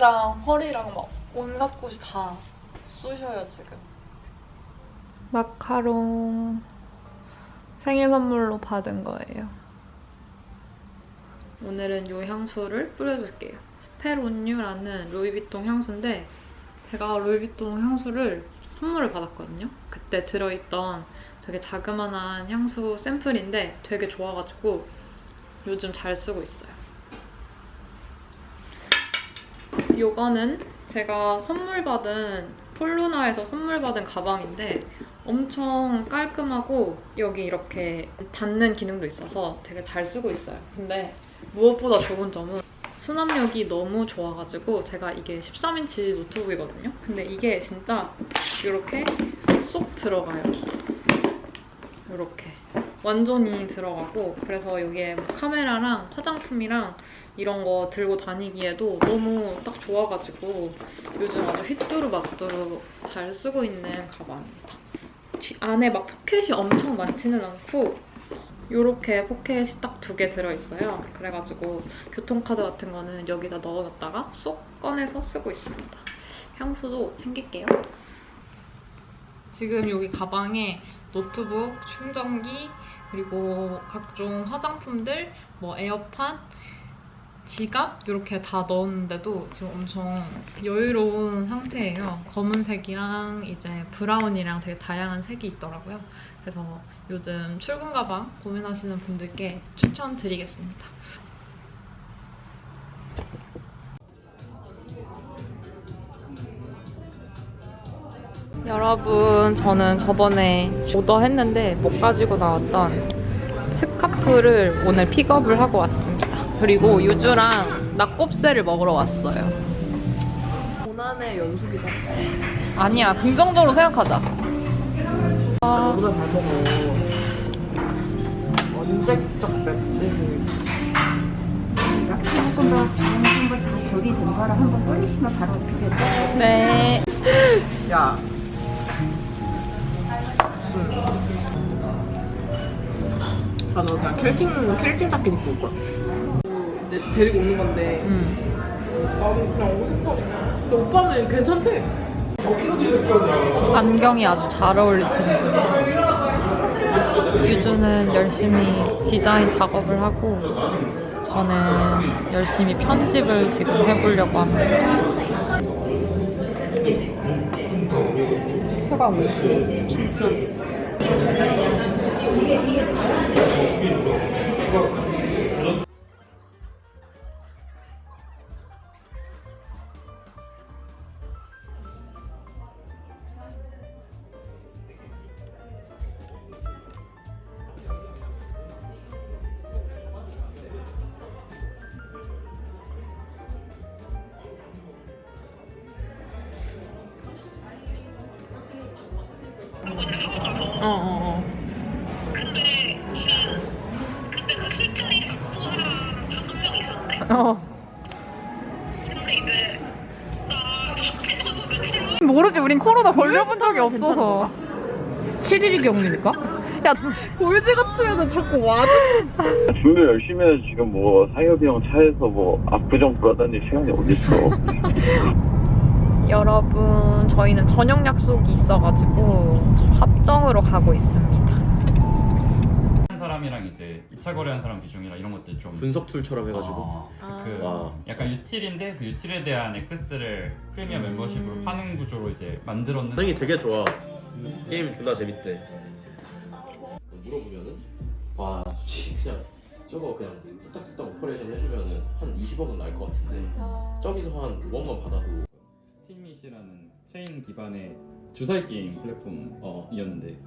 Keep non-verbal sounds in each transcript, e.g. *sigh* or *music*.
아 어깨랑 허리랑 막 온갖 곳이 다 쑤셔요 지금. 마카롱 생일 선물로 받은 거예요. 오늘은 이 향수를 뿌려줄게요. 스페론뉴라는 루이비통 향수인데 제가 루이비통 향수를 선물을 받았거든요. 그때 들어있던 되게 자그만한 향수 샘플인데 되게 좋아가지고 요즘 잘 쓰고 있어요. 요거는 제가 선물 받은 폴루나에서 선물 받은 가방인데 엄청 깔끔하고 여기 이렇게 닫는 기능도 있어서 되게 잘 쓰고 있어요. 근데 무엇보다 좋은 점은 수납력이 너무 좋아가지고 제가 이게 13인치 노트북이거든요. 근데 이게 진짜 이렇게 쏙 들어가요. 이렇게 완전히 들어가고 그래서 여기에 뭐 카메라랑 화장품이랑 이런 거 들고 다니기에도 너무 딱 좋아가지고 요즘 아주 휘뚜루마뚜루 잘 쓰고 있는 가방입니다. 뒤- 안에 막 포켓이 엄청 많지는 않고 이렇게 포켓이 딱 두 개 들어있어요. 그래가지고 교통카드 같은 거는 여기다 넣어놨다가 쏙 꺼내서 쓰고 있습니다. 향수도 챙길게요. 지금 여기 가방에 노트북, 충전기, 그리고 각종 화장품들, 뭐 에어팟, 지갑 이렇게 다 넣었는데도 지금 엄청 여유로운 상태예요. 검은색이랑 이제 브라운이랑 되게 다양한 색이 있더라고요. 그래서 요즘 출근 가방 고민하시는 분들께 추천드리겠습니다. 여러분, 저는 저번에 오더했는데 못 가지고 나왔던 스카프를 오늘 픽업을 하고 왔습니다. 그리고 유주랑 낙곱새를 먹으러 왔어요. 고난의 연속이다. 아니야, 긍정적으로 생각하자. 아, 먹어. 언제적 맵지? 다른 걸다 조리 된 거를 한번 뿌리시면 바로 어떻게 돼요? 네. 야. 술. 아, 너 그냥 켈팅, 켈팅 자켓 입고 올 거야. 이제 데리고 오는 건데, 음. 나는 그냥 어색하게. 근데 오빠는 괜찮대. 안경이 아주 잘 어울리시는 분이에요. 유주는 열심히 디자인 작업을 하고 저는 열심히 편집을 지금 해보려고 합니다. 소감은? 진짜. Thank you. 어, 어, 근데 그 그때 그 술자리 낙부한 한명 있었는데 어. 어. 근데 이제 나 태어나고 며칠 후에 모르지, 우린 코로나 걸려본 적이 없어서. 7일이 격리니까? *laughs* 야, 고유지 같으면 자꾸 와. 준비 열심히 해서 지금 뭐 사협이 형 차에서 뭐 압구정 돌아다닐 시간이 어딨어. *laughs* 여러분, 저희는 저녁 약속이 있어가지고 저 합정으로 가고 있습니다. 한 사람이랑 이제 2차 거래한 사람 비중이랑 이런 것들 좀 분석 tool처럼 해가지고. 어, 그 와. 약간 util인데 그 util에 대한 액세스를 프리미엄 음. 멤버십으로 파는 구조로 이제 만들었는데 반응이 되게 좋아. 게임 존나 재밌대. 물어보면은 와 솔직히 그냥 저거 그냥 뚝딱뚝딱 operation 해주면은 한 20억은 날 것 같은데 저기서 한 5억만 받아도. 스팀밋이라는 체인 기반의 주사위 게임 플랫폼이었는데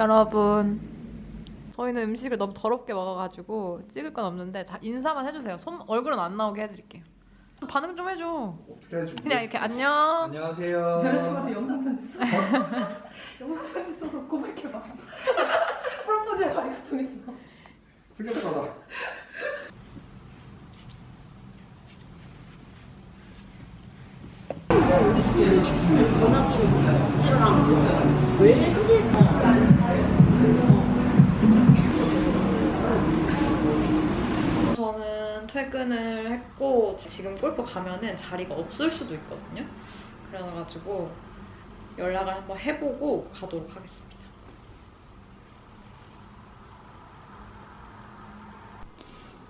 여러분 저희는 음식을 너무 더럽게 먹어가지고 찍을 건 없는데 자, 인사만 해주세요. 손 얼굴은 안 나오게 해드릴게요. 반응 좀 해줘. 어떻게 할지 그냥 이렇게 안녕. 안녕하세요. 여자친구한테 영상 편지 써. *laughs* 영상 편지 써서 고백해봐. 프로포즈 해봐 이거 통해서. 흑역사다. 저는 퇴근을 했고 지금 골프 가면은 자리가 없을 수도 있거든요. 그래가지고 연락을 한번 해보고 가도록 하겠습니다.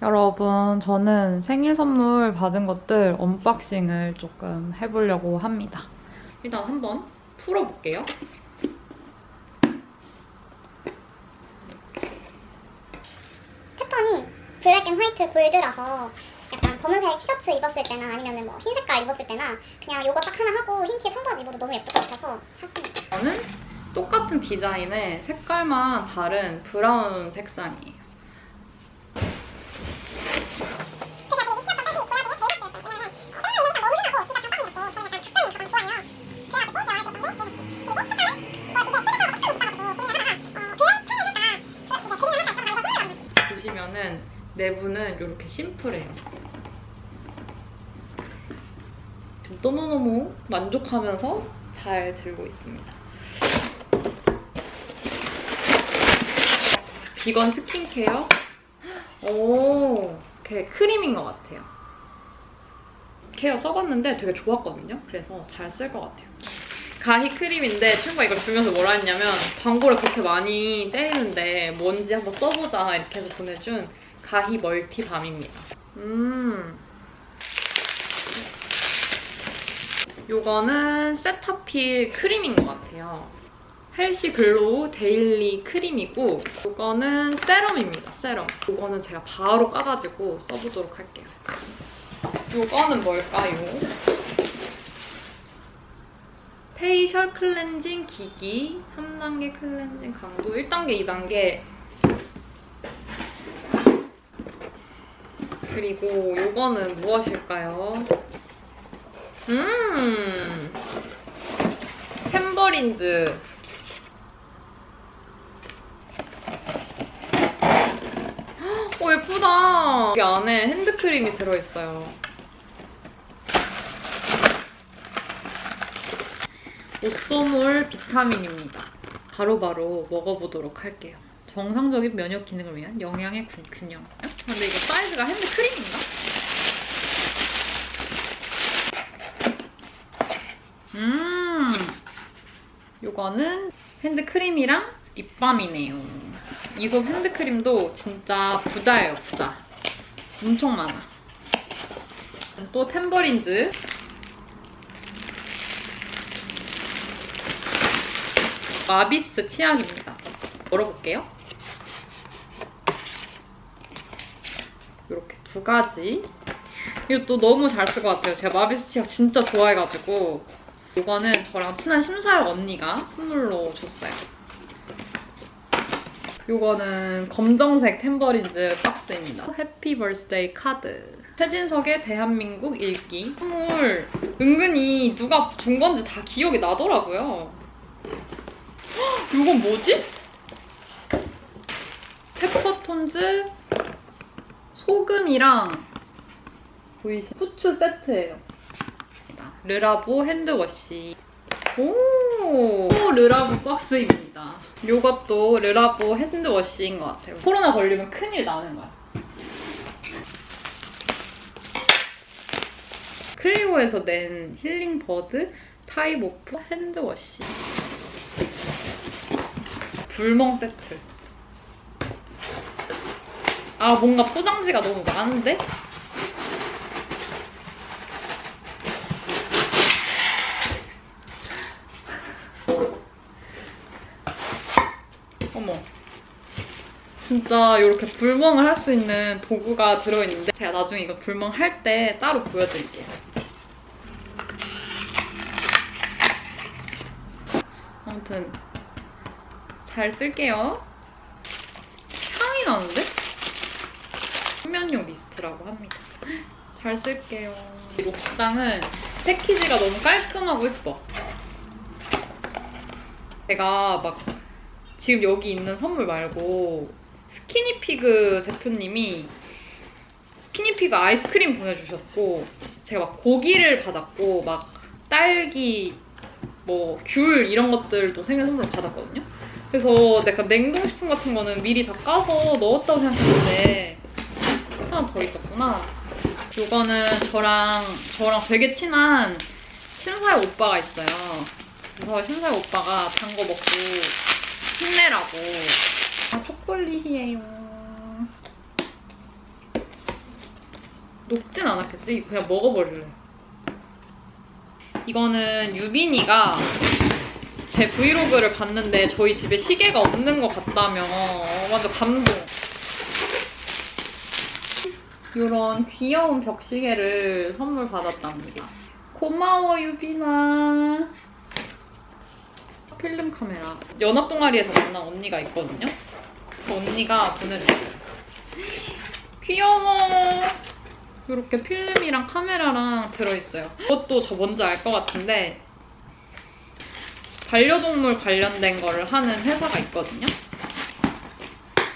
여러분, 저는 생일 선물 받은 것들 언박싱을 조금 해보려고 합니다. 일단 한번 풀어볼게요. 패턴이 black and white 골드라서 약간 검은색 티셔츠 입었을 때나 아니면 뭐 흰 색깔 입었을 때나 그냥 요거 딱 하나 하고 흰 티에 청바지 입어도 너무 예쁠 것 같아서 샀습니다. 저는 똑같은 디자인의 색깔만 다른 브라운 색상이에요. 내부는 이렇게 심플해요. 너무너무 만족하면서 잘 들고 있습니다. 비건 스킨케어. 오, 이렇게 크림인 것 같아요. 케어 써봤는데 되게 좋았거든요. 그래서 잘 쓸 것 같아요. 가히 크림인데 친구가 이걸 주면서 뭐라 했냐면 광고를 그렇게 많이 때리는데 뭔지 한번 써보자 이렇게 해서 보내준 가히 멀티밤입니다. 음. 요거는 세타필 크림인 것 같아요. healthy glow daily cream이고 이거는 세럼입니다. 세럼. 이거는 제가 바로 까가지고 써보도록 할게요. 이거는 뭘까요? facial 클렌징 기기 3단계 클렌징 강도 1단계, 2단계 그리고 이거는 무엇일까요? 음 템버린즈 오 예쁘다. 여기 안에 핸드크림이 들어있어요. 오쏘몰 비타민입니다. 바로 바로 먹어보도록 할게요. 정상적인 면역 기능을 위한 영양의 균- 균형. 근데 이거 사이즈가 핸드크림인가? 음, 요거는 핸드크림이랑 립밤이네요. 이솝 핸드크림도 진짜 부자예요, 부자. 엄청 많아. 또 템버린즈. 마비스 치약입니다. 열어볼게요. 이렇게 두 가지. 이것도 너무 잘 쓸 것 같아요. 제가 마비스 치약 진짜 좋아해가지고 이거는 저랑 친한 심사역 언니가 선물로 줬어요. 이거는 검정색 템버린즈 박스입니다. happy birthday 카드. 최진석의 대한민국 일기. 선물 은근히 누가 준 건지 다 기억이 나더라고요. 헉, 이건 뭐지? 페퍼톤즈 소금이랑 보이시 후추 세트예요. 르라보 핸드워시. 오, 또 르라보 박스입니다. 이것도 르라보 핸드워시인 것 같아요. 코로나 걸리면 큰일 나는 거야. 클리오에서 낸 힐링버드 time off hand wash. 불멍 세트. 아, 뭔가 포장지가 너무 많은데? 어머. 진짜 이렇게 불멍을 할 수 있는 도구가 들어있는데 제가 나중에 이거 불멍 할 때 따로 보여드릴게요. 아무튼 잘잘 쓸게요. 향이 나는데? 숙면용 미스트라고 합니다. 잘 쓸게요. 이 록시땅은 패키지가 너무 깔끔하고 예뻐. 제가 막 지금 여기 있는 선물 말고 스키니피그 대표님이 스키니피그 아이스크림 보내주셨고 제가 막 고기를 받았고 막 딸기 뭐 귤 이런 것들도 생일 선물로 받았거든요. 그래서 약간 냉동식품 같은 거는 미리 다 까서 넣었다고 생각했는데 하나 더 있었구나. 요거는 저랑 저랑 되게 친한 심사의 오빠가 있어요. 그래서 심사의 오빠가 단 거 먹고 힘내라고. 아 초콜릿이에요. 녹진 않았겠지? 그냥 먹어버릴래. 이거는 유빈이가 제 브이로그를 봤는데 저희 집에 시계가 없는 것 같다며 완전 감동. 이런 귀여운 벽시계를 선물 받았답니다. 고마워 유빈아. 필름 카메라. 연합 동아리에서 만난 언니가 있거든요. 그 언니가 보내줬어요. 귀여워. 이렇게 필름이랑 카메라랑 들어있어요. 이것도 저 뭔지 알 것 같은데 반려동물 관련된 거를 하는 회사가 있거든요.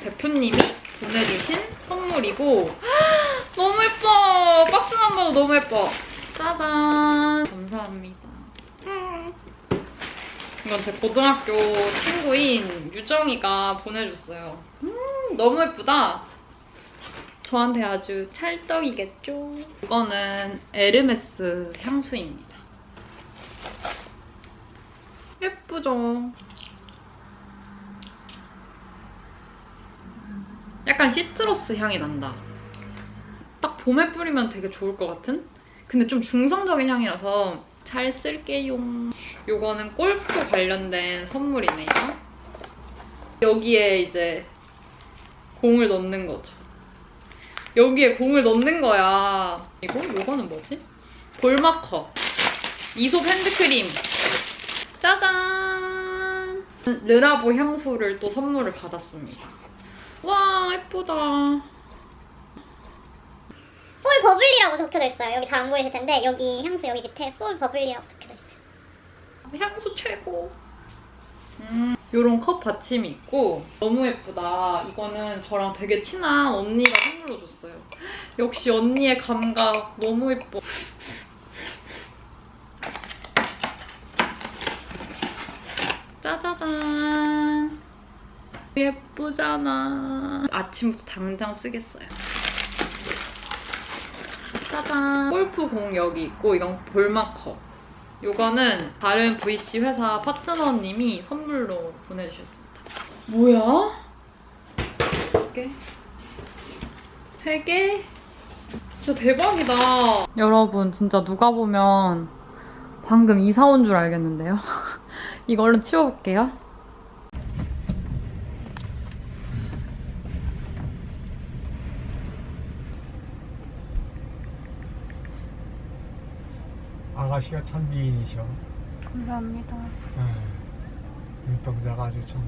대표님이 보내주신 선물이고 예뻐! 박스만 봐도 너무 예뻐. 짜잔! 감사합니다. 이건 제 고등학교 친구인 유정이가 보내줬어요. 음, 너무 예쁘다. 저한테 아주 찰떡이겠죠? 이거는 에르메스 향수입니다. 예쁘죠? 약간 시트러스 향이 난다. 딱 봄에 뿌리면 되게 좋을 것 같은? 근데 좀 중성적인 향이라서 잘 쓸게요. 요거는 골프 관련된 선물이네요. 여기에 이제 공을 넣는 거죠. 여기에 공을 넣는 거야. 이거? 요거는 뭐지? 볼마커. 이솝 핸드크림. 짜잔! 르라보 향수를 또 선물을 받았습니다. 와, 예쁘다. 폴 버블리라고 적혀져 있어요. 여기 잘 안 보이실 텐데 여기 향수 여기 밑에 폴 버블리라고 적혀져 있어요. 향수 최고. 음, 요런 컵 받침이 있고 너무 예쁘다. 이거는 저랑 되게 친한 언니가 선물로 줬어요. 역시 언니의 감각 너무 예뻐. 짜자잔. 예쁘잖아. 아침부터 당장 쓰겠어요. 짜잔. 골프공 여기 있고 이건 볼마커. 요거는 다른 VC 회사 파트너님이 선물로 보내주셨습니다. 뭐야? 두 개? 세 개? 진짜 대박이다. 여러분, 진짜 누가 보면 방금 이사 온 줄 알겠는데요? *laughs* 이거 얼른 치워볼게요. 아가씨가 참 미인이셔. 감사합니다. 예. 눈동자가 아주 참.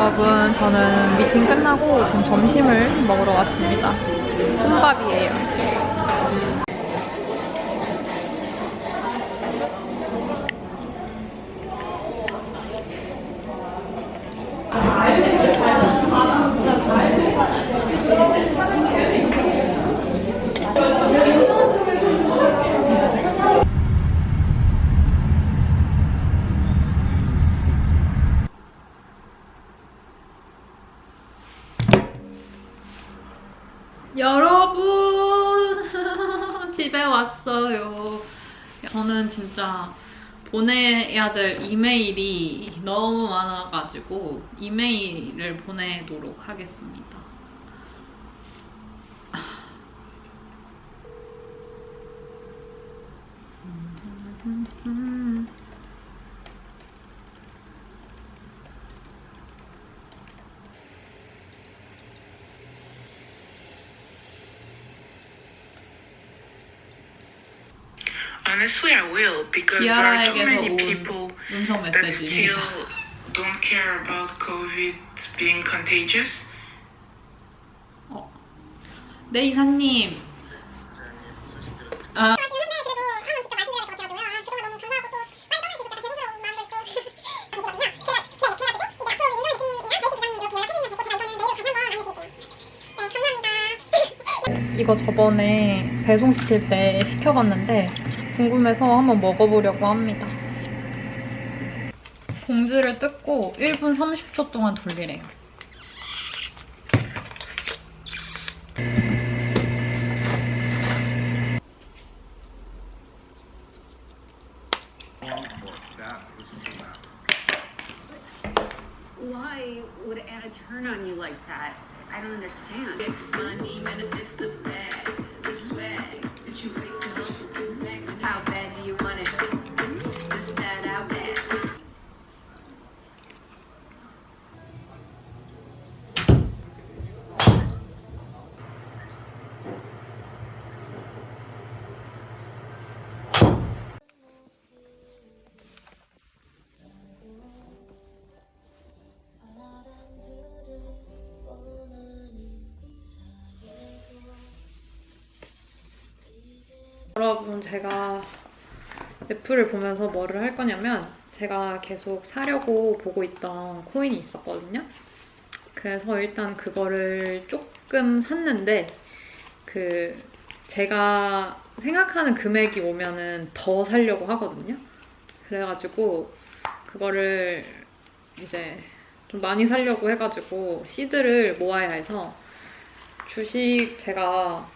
여러분, 저는 미팅 끝나고 지금 점심을 먹으러 왔습니다. 혼밥이에요. 저는 진짜 보내야 될 이메일이 너무 많아가지고 이메일을 보내도록 하겠습니다. Honestly, I will because there are too many 온 people that still don't care about COVID being contagious. 네 이사님. 아 이거 저번에 배송시킬 때 시켜봤는데 궁금해서 한번 먹어보려고 합니다. 봉지를 뜯고 1분 30초 동안 돌리래요. 제가 애플을 보면서 뭐를 할 거냐면 제가 계속 사려고 보고 있던 코인이 있었거든요. 그래서 일단 그거를 조금 샀는데 그 제가 생각하는 금액이 오면은 더 사려고 하거든요. 그래가지고 그거를 이제 좀 많이 사려고 해가지고 시드를 모아야 해서 주식 제가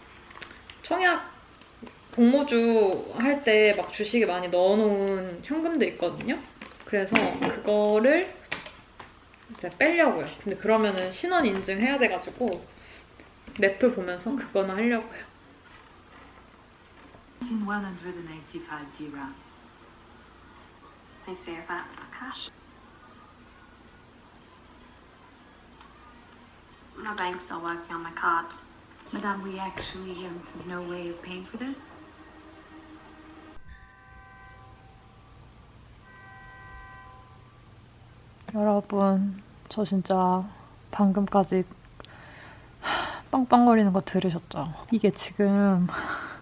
청약 동모주 할 때 막 주식에 많이 넣어놓은 현금도 있거든요. 그래서 그거를 이제 빼려고요. 근데 그러면은 신원 인증 해야 돼가지고 넷플 보면서 그거는 하려고요. 185 dirham. I save that for cash. My bank's still working on my card. Madame, we actually have no way of paying for this. 여러분, 저 진짜 방금까지 빵빵거리는 거 들으셨죠? 이게 지금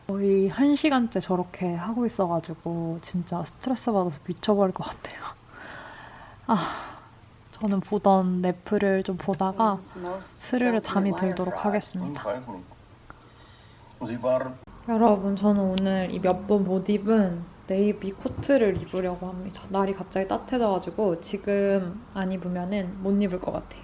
거의 한 시간째 저렇게 하고 있어가지고 진짜 스트레스 받아서 미쳐버릴 것 같아요. 아, 저는 보던 넷플을 좀 보다가 스르르 잠이 들도록 하겠습니다. 여러분, 저는 오늘 이 몇 번 못 입은 네이비 코트를 입으려고 합니다. 날이 갑자기 따뜻해져가지고 지금 안 입으면은 못 입을 것 같아요.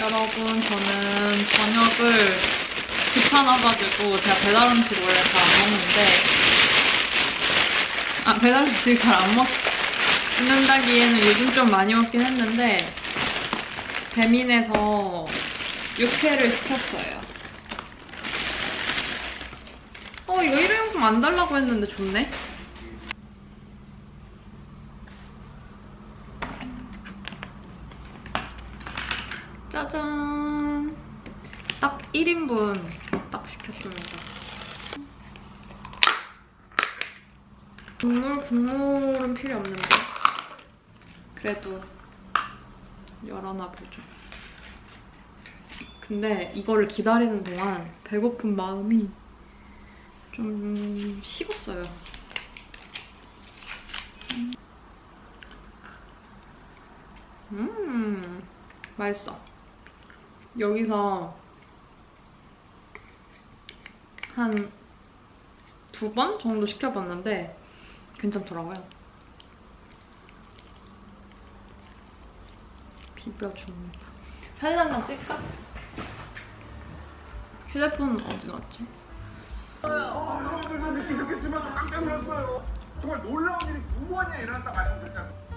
여러분, 저는 저녁을 귀찮아가지고 제가 배달 음식 원래 잘 안 먹는데 아 배달 음식 잘 안 먹 는다기에는 요즘 좀 많이 먹긴 했는데 배민에서 육회를 시켰어요. 어 이거 일회용품 안 달라고 했는데 좋네. 짜잔. 딱 1인분 딱 시켰습니다. 국물, 국물은 필요 없는데. 그래도 열어놔 보죠. 근데 이거를 기다리는 동안 배고픈 마음이 좀 식었어요. 음, 맛있어. 여기서 한 두 번 정도 시켜봤는데 괜찮더라고요. 비벼 줍니다. 사진 한 장 찍까? 휴대폰 어디 놨지? 놀랐어요. 정말 놀라운 일이 두 번이나 일어났다 말씀드렸잖아요.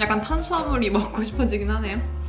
약간 탄수화물이 먹고 싶어지긴 하네요.